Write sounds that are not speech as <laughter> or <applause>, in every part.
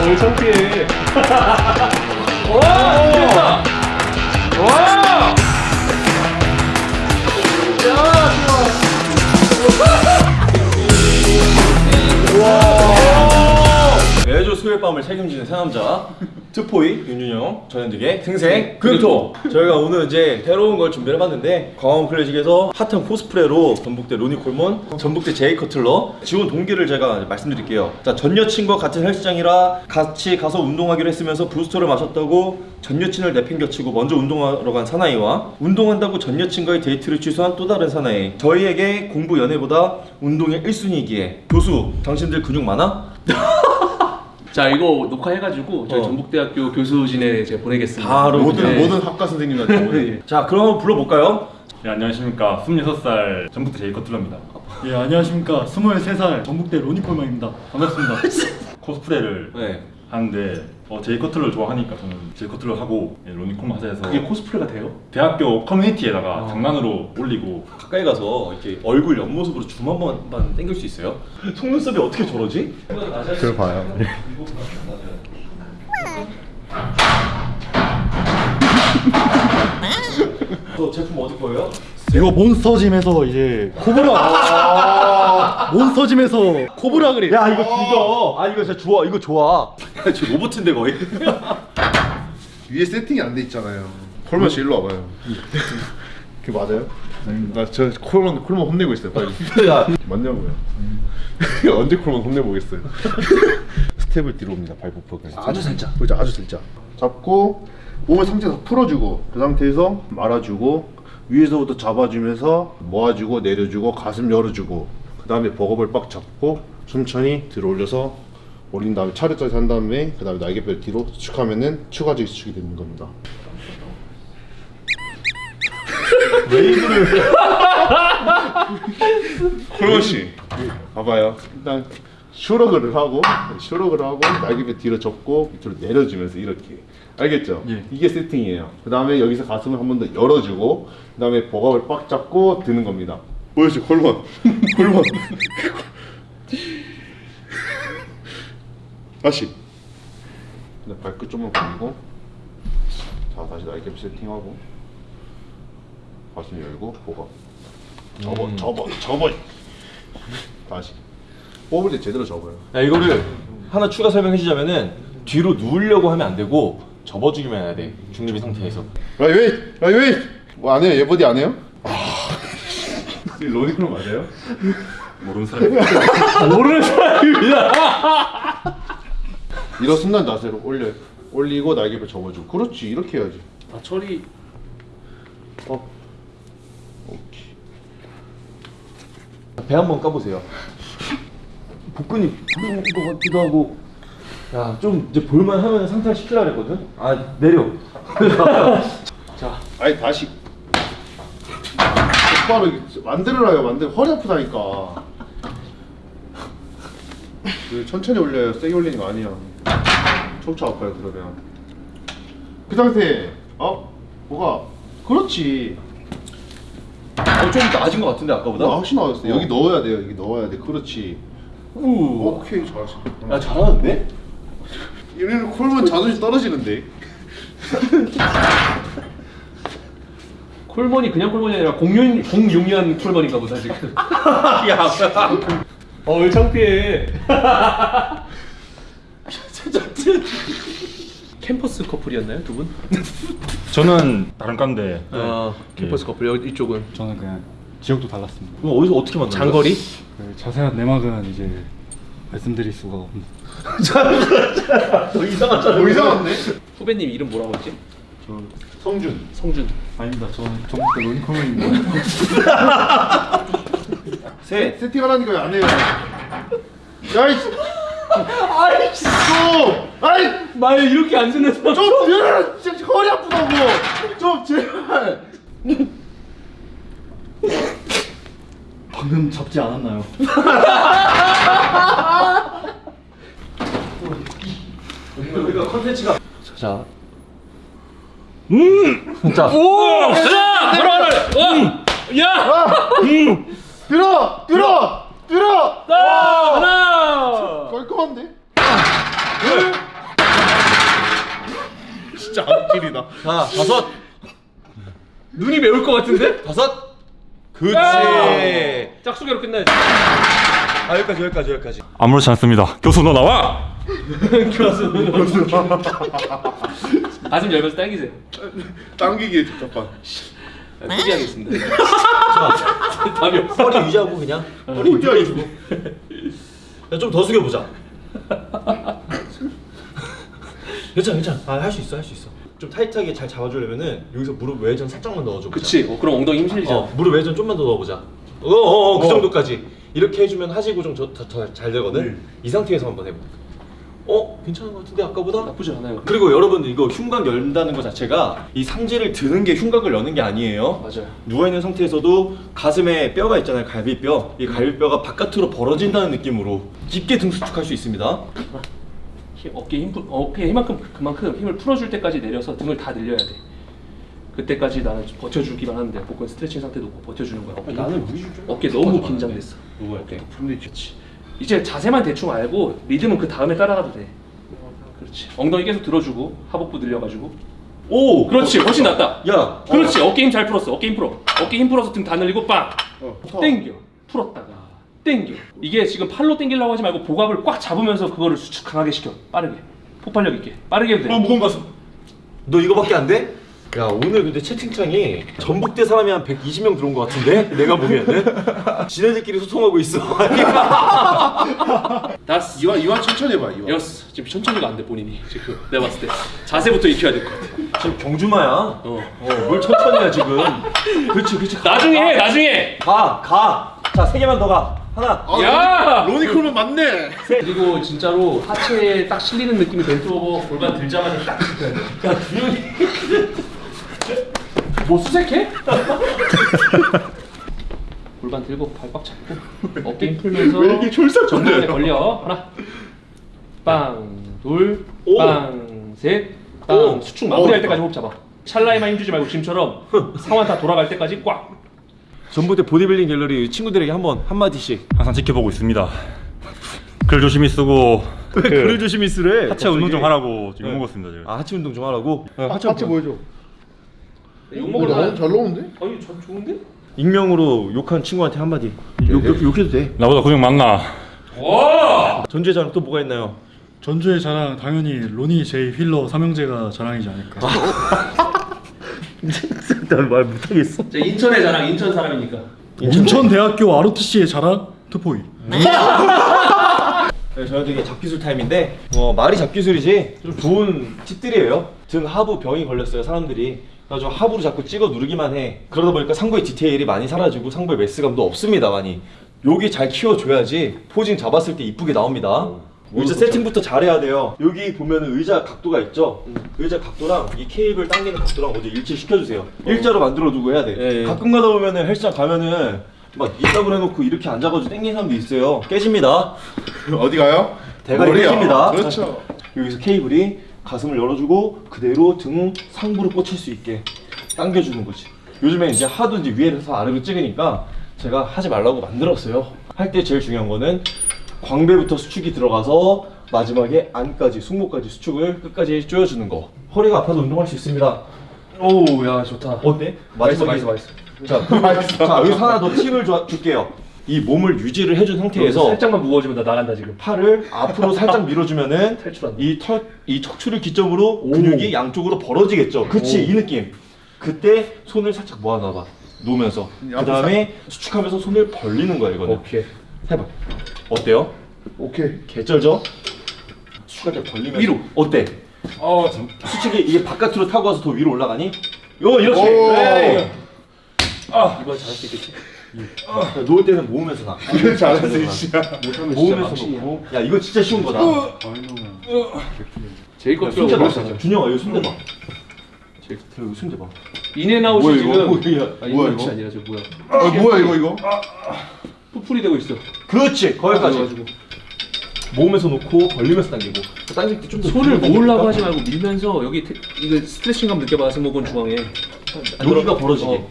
어왜 창피해. <laughs> 와 이겼다. 와. 매주 수요일 밤을 책임지는 새 남자 트포이 윤준영 전현직의 생생 금토. 저희가 오늘 이제 새로운 걸 준비를 해봤는데 광화문 클래식에서 핫한 코스프레로 전북대 로니 콜몬 전북대 제이 커틀러 지원 동기를 제가 말씀드릴게요. 자 전 여친과 같은 헬스장이라 같이 가서 운동하기로 했으면서 부스터를 마셨다고 전 여친을 내팽겨치고 먼저 운동하러 간 사나이와 운동한다고 전 여친과의 데이트를 취소한 또 다른 사나이. 저희에게 공부 연애보다 운동이 1순위이기에. 교수 당신들 근육 많아? <laughs> 자 이거 녹화해가지고 저희 어. 전북대학교 교수진에 제가 보내겠습니다 바로 모든 네. 모든 학과 선생님한테 <laughs> 자 그럼 한번 불러볼까요? 네, 안녕하십니까. 26살 전북대 제이 커틀러입니다. 예 안녕하십니까 23살 전북대 로니콜만입니다 반갑습니다 <laughs> 코스프레를 네 하는데 어, 제이 커틀러 좋아하니까 저는 제이 커틀러 하고 예, 로니콘 하자해서 그게 코스프레가 돼요? 대학교 커뮤니티에다가 장난으로 올리고 가까이 가서 이렇게 얼굴 옆모습으로 줌 한 번만 당길 수 있어요? <laughs> 속눈썹이 어떻게 저러지? 들어봐요. <laughs> 저 제품 어디 거예요? 이거 몬스터짐에서 이제 코브라 <laughs> 몬스터짐에서 코브라 그래 야 이거 죽여 아 이거 진짜 좋아 이거 좋아 <laughs> 저 로봇인데 거의 <laughs> 위에 세팅이 안 돼 있잖아요. 콜만 씨 일로 와봐요. 그게 맞아요? 나저 콜만 콜만 혼내고 있어요. 빨리. 야 맞냐고요? 언제 콜만 혼내보겠어요. 스텝을 뒤로 옵니다. 발목표까지. 아주 살짝 그죠 아주 살짝. 잡고 몸을 상체에서 풀어주고 그 상태에서 말아주고 위에서부터 잡아주면서 모아주고 내려주고 가슴 열어주고 그 다음에 버겁을 빡 잡고 천천히 들어 올려서 올린 다음에 차례짜리 한 다음에 그 다음에 날개뼈 뒤로 수축하면은 추가적인 수축이 되는 겁니다. <laughs> 웨이브를 콜건 씨 봐봐요. 일단 쇼러그를 하고 쇼러그를 하고 날개뼈 뒤로 접고 밑으로 내려주면서 이렇게 알겠죠? 이게 세팅이에요. 그 다음에 여기서 가슴을 한 번 더 열어주고 그 다음에 버겁을 빡 잡고 드는 겁니다. 보여줘 콜건 콜건 다시. 네, 발끝 좀만 벌리고. 자 다시 날개 세팅하고. 가슴 열고 버겁 접어 접어 접어. 다시. 뽑을 때 제대로 접어요. 야 이거를 하나 추가 설명해 주자면은 뒤로 누우려고 하면 안 되고 접어주기만 해야 돼. 중립인 상태에서. 라이웨이 라이웨이 뭐 안 해요? 예버디 안 해요? 로니클로 맞아요? 모르는 사람이 <laughs> 모르는 사람입니다. 이런 순간 자세로 올려 올리고 날개뼈 접어주고. 그렇지. 이렇게 해야지. 아 철이 어. 오케이. 배 한번 까보세요. <laughs> 복근이 부러운 것 같기도 하고 야좀 이제 볼만 하면 상태를 시키라 그랬거든? 아 내려. <laughs> 아니 다시. 이렇게 만들어라요. 만들 허리 아프다니까. 그 천천히 올려요. 세게 올리는 거 아니야. 척추 아파요 그러면. 그 상태. 어? 뭐가? 그렇지. 어, 좀 나아진 것 같은데 아까보다? 나 훨씬 나았어 어. 여기 넣어야 돼요. 여기 넣어야 돼. 그렇지. 우. 오케이 잘했어. 야 잘하는데? 얘네는 콜만 자존심 떨어지는데? 콜몬이 그냥 콜몬이 아니라 공룡 공룡이한 콜몬인가 보다 지금. <laughs> 야 어왜 창피해. <laughs> 캠퍼스 커플이었나요 두 분? 저는 다른 과인데 아 캠퍼스 커플 여기 이쪽은? 저는 그냥 지역도 달랐습니다. 그럼 어디서 어떻게 거야? 장거리? 그 자세한 내막은 이제 말씀드릴 수가 없는 너 이상하잖아 뭐 이상한데? 후배님 이름 뭐라고 했지? 성준. 성준. 아닙니다. 저는 전북대 로니콜만입니다. <laughs> 세 세팅하라니까 왜안 해요. 야이씨. 아이씨. 좀! 아이! 말 이렇게 안 듣는 사람. 좀 들어 진짜 허리 아프다고! 좀 제발 방금 잡지 않았나요? 우리가 컨텐츠가 자자 오! 자! 들어가라! 와! 야! 들어 들어 들어 하나! 하나! 깔끔한데 둘! 찌리다. 자 다섯 눈이 매울 것 같은데? 다섯 그치 아! 짝수개로 끝나야지. 아 여기까지 여기까지 여기까지 아무렇지 않습니다. 교수 너 나와. <laughs> <laughs> 가슴 열면서 당기세요. 당기기에 적합한. 아, 포기하겠습니다. <laughs> 답이 없어. 허리 유지하고 그냥 허리 유지하고 좀더 숙여보자 괜찮아 괜찮아 아, 할 수 있어 할 수 있어 좀 타이트하게 잘 잡아주려면은 여기서 무릎 외전 살짝만 넣어줘 그치. 어, 그럼 엉덩이 힘 실리잖아. 어, 무릎 외전 좀만 더 넣어보자 어어어 그 어. 정도까지 이렇게 해주면 하시고 좀더잘 되거든 이 상태에서 한번 해봐 어? 괜찮은 것 같은데 아까보다? 나쁘지 않아요. 그리고 여러분들 이거 흉곽 열다는 것 자체가 이 상체를 드는 게 흉곽을 여는 게 아니에요 맞아요. 누워있는 상태에서도 가슴에 뼈가 있잖아요 갈비뼈 이 갈비뼈가 바깥으로 벌어진다는 느낌으로 깊게 등 수축할 수 있습니다 힘, 어깨 힘, 풀- 어깨에 힘만큼 그만큼 힘을 풀어줄 때까지 내려서 등을 다 늘려야 돼. 그때까지 나는 좀 버텨주기만 하면 돼. 복근 스트레칭 상태 놓고 버텨주는 거야. 어깨, 나는 어깨 너무 긴장됐어. 근데 그렇지. 이제 자세만 대충 알고 리듬은 그 다음에 따라가도 돼. 그렇지. 엉덩이 계속 들어주고 하복부 늘려가지고. 오! 그렇지. 훨씬 낫다. 야! 그렇지. 어 깨 힘 잘 풀었어. 어깨 힘 풀어. 어깨 힘 풀어서 등 다 늘리고 빵. 어. 땡겨. 풀었다가 땡겨. 이게 지금 팔로 땡기려고 하지 말고 복압을 꽉 잡으면서 그거를 수축 강하게 시켜. 빠르게. 폭발력 있게. 빠르게 해도 돼. 어 무거운 가슴 너 이거밖에 안 돼? 야 오늘 근데 채팅창이 전북대 사람이 한 120명 들어온 것 같은데? 내가 보기에는 <laughs> 지네들끼리 소통하고 있어 다스. 이완 이완 천천히 해봐 이완. 여섯. 지금 천천히가 안 돼 본인이 지금 내가 봤을 때 자세부터 익혀야 될 것 같아. 지금 경주마야 어. 어 뭘 천천히야 지금 그렇지 그렇지 나중에 해. 나중에. 가가 자 세 개만 더가 하나 아, 야! 로니 콜은 맞네. 그리고 진짜로 하체에 딱 실리는 느낌이 벤트 오버 골반 들자마자 딱 짚어야 돼. 야 준영이 뭐 수색해? <laughs> 골반 들고 발 꽉 잡고 어깨 힘 풀면서 왜 이렇게? 정면에 걸려 하나 빵둘 오. 빵셋 오. 빵 수축 마무리할 오. 때까지 호흡 잡아 찰나에만 힘주지 말고 지금처럼 상완 다 돌아갈 때까지 꽉 전북대 보디빌딩 갤러리 친구들에게 한번 한마디씩 항상 지켜보고 있습니다. 글 조심히 쓰고 왜 글을 조심히 쓰래 하체 운동 좀 갑자기? 하라고 지금 네. 먹었습니다 지금. 아 하체 운동 좀 하라고? 하체 하체 보여줘. 욕먹으러 너무 가잘 나오는데? 아니 전 좋은데? 익명으로 욕한 친구한테 한마디 욕, 욕, 욕해도 돼 나보다 근육 많나? 와 전주의 자랑 또 뭐가 있나요? 전주의 자랑 당연히 로니 제이 휠러 삼형제가 자랑이지 않을까. <laughs> <laughs> 난말 못하겠어. 제 인천의 자랑 인천 사람이니까. 인천대학교 ROTC의 자랑? 투포이. 네, 저희도 이게 잡기술 타임인데 어, 말이 잡기술이지 좀 좋은 팁들이에요. 등 하부 병이 걸렸어요 사람들이. 그래가지고 하부로 자꾸 찍어 누르기만 해. 그러다 보니까 상부의 디테일이 많이 사라지고 상부의 매스감도 없습니다 많이. 여기 잘 키워줘야지 포징 잡았을 때 이쁘게 나옵니다 의자 세팅부터 잘해야 돼요. 여기 보면 의자 각도가 있죠? 의자 각도랑 이 케이블 당기는 각도랑 먼저 일치시켜주세요. 일자로 만들어 두고 해야 돼. 예, 예. 가끔 가다 보면 은 헬스장 가면은 막 이따구로 해놓고 이렇게 앉아가지고 당기는 사람도 있어요. 깨집니다. <laughs> 어디 가요? 대가리 머리야. 깨집니다. 그렇죠. 여기서 케이블이 가슴을 열어주고 그대로 등 상부로 꽂힐 수 있게 당겨주는 거지. 요즘에 이제 하도 이제 위에서 아래로 찍으니까 제가 하지 말라고 만들었어요. 할 때 제일 중요한 거는 광배부터 수축이 들어가서 마지막에 안까지 승모까지 수축을 끝까지 조여주는 거 허리가 아파도 운동할 수 있습니다 오야 좋다 어때? 맛있어 맛있어 맛있어 자, 자 여기서 하나 더 팁을 줘- 줄게요 이 몸을 유지를 해준 상태에서 살짝만 무거워지면 나 나간다 지금 팔을 앞으로 살짝 밀어주면은. <laughs> 이 털, 이 척추를 기점으로 근육이 양쪽으로 벌어지겠죠. 그치, 이 느낌. 그때 손을 살짝 모아놔봐. 놓으면서. 그 다음에 수축하면서 손을 벌리는 거야, 이거는. 오케이 해봐. 어때요? 오케이. 개쩔죠? 때 벌리면서. 위로. 어때? 어 수축이 이게 바깥으로 타고 와서 더 위로 올라가니? 요, 이렇게. 오. 에이. 아 이거 잘할 수 있겠지? 자, 놓을 때는 모으면서 나. 잘했어 이씨야. 못하면 진짜 모으면서 놓고. 야, 이거 진짜 쉬운 거다. 제일 야, 껍질 손대봐. 올렸잖아 준영아, 여기 손대봐. 제일 여기 손대봐. 인앤아웃이 뭐야, 지금 이거? 뭐야, 아니 뭐야, 인앤아웃이 이거? 아니라 저 뭐야 아 뭐야 이거 이거? 푸 풀이 되고 있어. 그렇지 거기까지. 그래가지고. 모으면서 놓고 벌리면서 당기고. 당길 때좀더 손을 모으려고 하지 말고 밀면서 여기 테, 이거 스트레칭감 느껴봐 승모근 중앙에. 여기가 벌어지게. 어.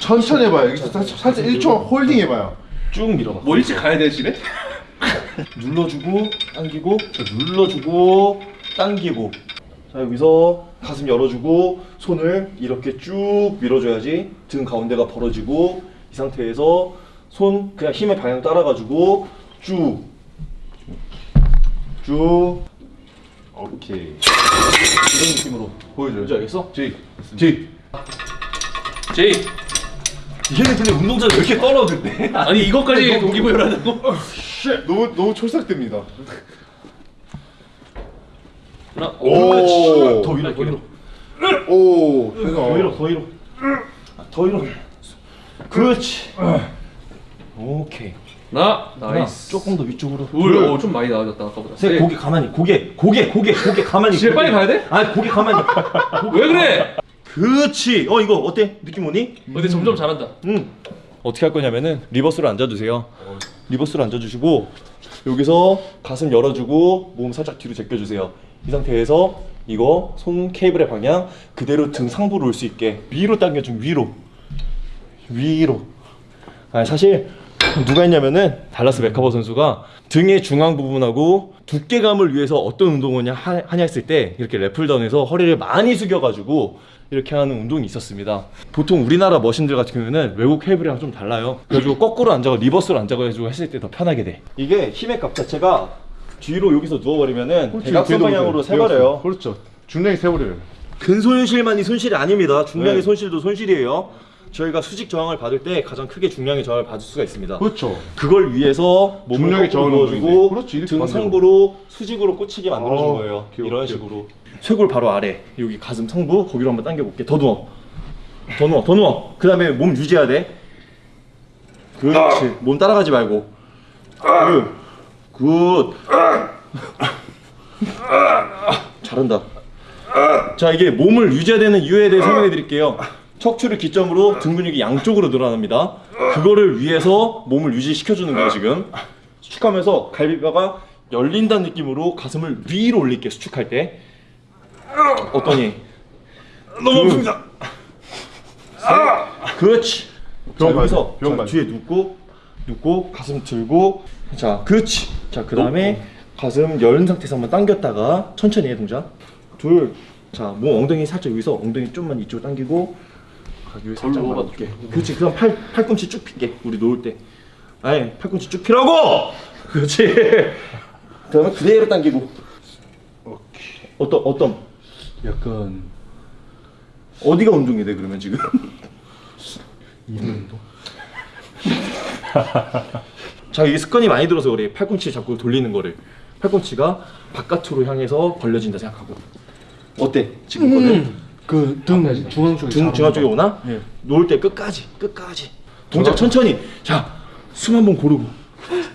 천천히 해봐요. 살짝, 살짝 1초 홀딩 해봐요. 쭉 밀어봐. 뭐 일찍 가야 돼 집에? <laughs> 눌러주고 당기고 자, 눌러주고 당기고. 자 여기서 가슴 열어주고 손을 이렇게 쭉 밀어줘야지 등 가운데가 벌어지고 이 상태에서 손 그냥 힘의 방향 따라가지고 쭉 쭉 오케이 이런 느낌으로 보여줘요. 뭔지 알겠어? 지. 지. 제이 얘는 근데 운동장에 왜 이렇게 떨어졌대? 아니 이것까지 동기부여라고? 너무 너무 촐싹댑니다. 하나 오. 더 위로 더 위로 오. 더 위로 더 위로 더 위로 그렇지. 오케이. 하나 하나 nice. 조금 더 위쪽으로. 둘좀 많이 나아졌다 아까보다. 세 고개 가만히 고개 고개 고개 고개 가만히 고개. 빨리 가야 돼? 아니 고개 가만히. <laughs> 왜 그래? 그렇지. 어 이거 어때? 느낌 오니? 근데 점점 잘한다. 응 어떻게 할 거냐면은 reverse로 앉아주세요. reverse로 앉아주시고 여기서 가슴 열어주고 몸 살짝 뒤로 제껴주세요. 이 상태에서 이거 손 케이블의 방향 그대로 등 상부로 올 수 있게 위로 당겨좀 위로 위로 아니 사실 누가 했냐면은 달라스 맥카버 선수가 등의 중앙 부분하고 두께감을 위해서 어떤 운동을 하- 하냐 했을 때 이렇게 lat pulldown에서 허리를 많이 숙여가지고 이렇게 하는 운동이 있었습니다. 보통 우리나라 머신들 같은 경우는 외국 케이블이랑 좀 달라요. 그래가지고 거꾸로 앉아가 리버스로 앉아가지고 했을 때 더 편하게 돼. 이게 힘의 값 자체가 뒤로 여기서 누워버리면은 대각선 방향으로 세버려요. 그렇죠. 중량이 세버려요. 근손실만이 손실이 아닙니다. 중량의 네. 손실도 손실이에요. 저희가 수직 저항을 받을 때 가장 크게 중량의 저항을 받을 수가 있습니다. 그렇죠. 그걸 위해서 몸을. 그렇지, 이렇게 등. 상부로 수직으로 꽂히게 만들어준 어, 거예요. 귀여워, 이런 귀여워. 식으로 쇄골 바로 아래 여기 가슴 상부 거기로 한번 당겨볼게. 더 누워. 더 누워. 더 누워. 그 다음에 몸 유지해야 돼. 그렇지. 몸 따라가지 말고. Good. Good. 잘한다. 자 이게 몸을 유지해야 되는 이유에 대해 설명해 드릴게요 척추를 기점으로 등 근육이 양쪽으로 늘어납니다. 그거를 위해서 몸을 유지시켜 주는 거예요 지금. 수축하면서 갈비뼈가 열린다는 느낌으로 가슴을 위로 올릴게 수축할 때. 어떠니? 너무 아픕니다. 그렇지. 병 자, 가야 돼. 뒤에 눕고 눕고 가슴 들고. 자 그렇지. 자 그 다음에 가슴 연 상태에서 한번 당겼다가 천천히 해 동작. 둘자몸 엉덩이 살짝 여기서 엉덩이 좀만 이쪽으로 당기고. 아, 여기 살짝. 놓을게. 그렇지. 그럼 팔 팔꿈치 쭉 펴게. 우리 놓을 때. 아니 팔꿈치 쭉 펴라고! <laughs> 그렇지. 그 다음에 그대로 당기고. 어떤 어떤? 약간 어디가 운동이 돼 그러면 지금? <laughs> <laughs> 자 이게 습관이 많이 들어서 그래. 팔꿈치 자꾸 돌리는 거를. 팔꿈치가 바깥으로 향해서 벌려진다 생각하고. 어때? 지금 거는 그등 중앙 쪽에 등 중앙 쪽에 오나 예. 놓을 때 끝까지 끝까지 동작 천천히 자숨 한 번 고르고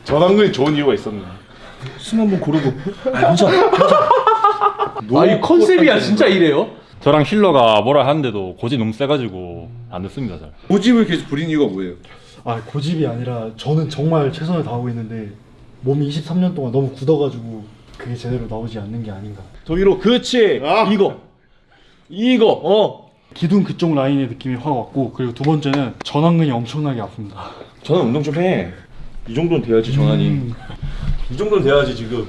전완근이 좋은 이유가 있었네. 숨 한 번 고르고 아 괜찮아 괜찮아 아이 컨셉이야 진짜 이래요? 저랑 힐러가 뭐라 하는데도 고지 너무 세가지고 안 듣습니다 잘. 고집을 계속 부린 이유가 뭐예요? 아 고집이 아니라 저는 정말 최선을 다하고 있는데 몸이 23년 동안 너무 굳어가지고 그게 제대로 나오지 않는 게 아닌가 더 위로 그렇지 아. 이거 이거 어 기둥 그쪽 라인의 느낌이 확 왔고 그리고 두 번째는 전완근이 엄청나게 아픕니다 전환 운동 좀 해. 이 정도는 돼야지 전환이. 음. 이 정도는 돼야지 지금.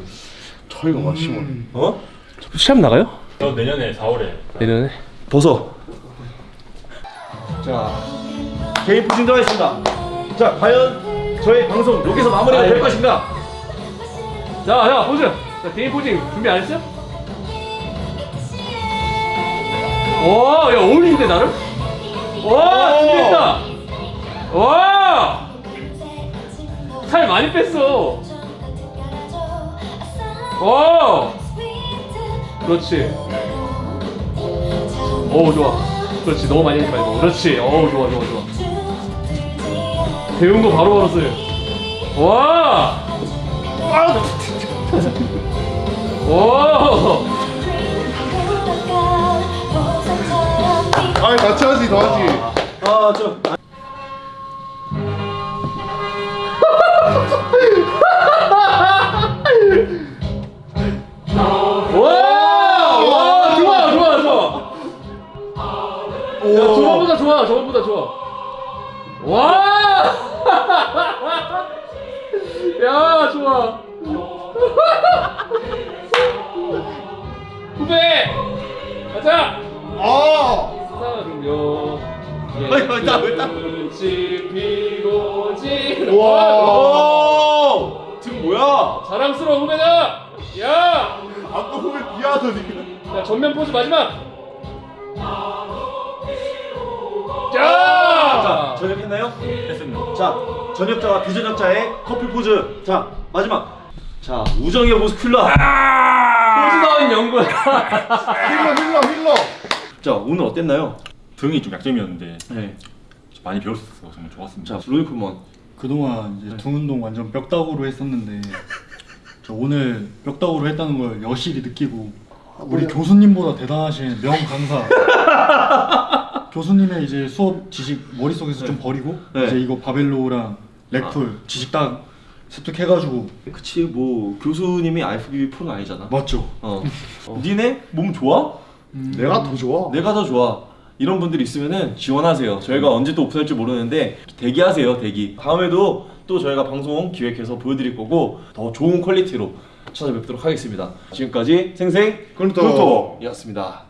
차이가 막 심하네. 어? 시합 나가요? 저 내년에 4월에 내년에 벗어. 자, 개인 포징 들어가겠습니다. 자, 과연 저희 방송 여기서 마무리가 될 것인가? 자, 자, 포즈. 자, 개인 포징 준비 안 했어요? 와, 야 어울리는데 나를? 와, 준비했다. 와, 살 많이 뺐어. 와, 그렇지. 오, 좋아. 그렇지, 너무 많이 하지 말고. 그렇지. 오, 좋아, 좋아, 좋아. 배운 거 바로 바로 써요. 와. <laughs> 오! 아, 같이 하지, 더 하지. 아, 저. 와! 와! 좋아, 좋아, 좋아. 야, 저번보다 좋아, 저번보다 좋아. 와! <laughs> 야, 좋아. <laughs> 후배! 아 어이 있다 있다 와. 지금 뭐야? 자랑스러운 후배다. 야. 아까 후배 비하더니 자 전면 포즈 마지막. 자! 자 전역했나요? 됐습니다. 자 전역자와 비전역자의 커플 포즈. 자 마지막. 자 우정의 모습 킬러. 아! 포즈다운 연구야. 힐러 힐러 힐러. 자 오늘 어땠나요? 등이 좀 약점이었는데 네. 많이 있어서 정말 좋았습니다. 자, 로이쿠먼. 그동안 이제 등 운동 완전 뼈다구로 했었는데 저 오늘 뼈다구로 했다는 걸 여실히 느끼고 우리 교수님보다 대단하신 명 강사 <laughs> 교수님의 이제 수업 지식 머릿속에서 좀 버리고 네. 이제 이거 바벨로랑 렉풀 지식 딱 습득해가지고 그치, 뭐 교수님이 IFBB 프로는 아니잖아. 맞죠? 어. <laughs> 니네 몸 좋아? 내가 더 좋아 내가 더 좋아. 이런 분들이 있으면은 지원하세요. 저희가 언제 또 오픈할지 모르는데 대기하세요, 대기. 다음에도 또 저희가 방송 기획해서 보여드릴 거고 더 좋은 퀄리티로 찾아뵙도록 하겠습니다. 지금까지 생생 끈토. 끈토였습니다.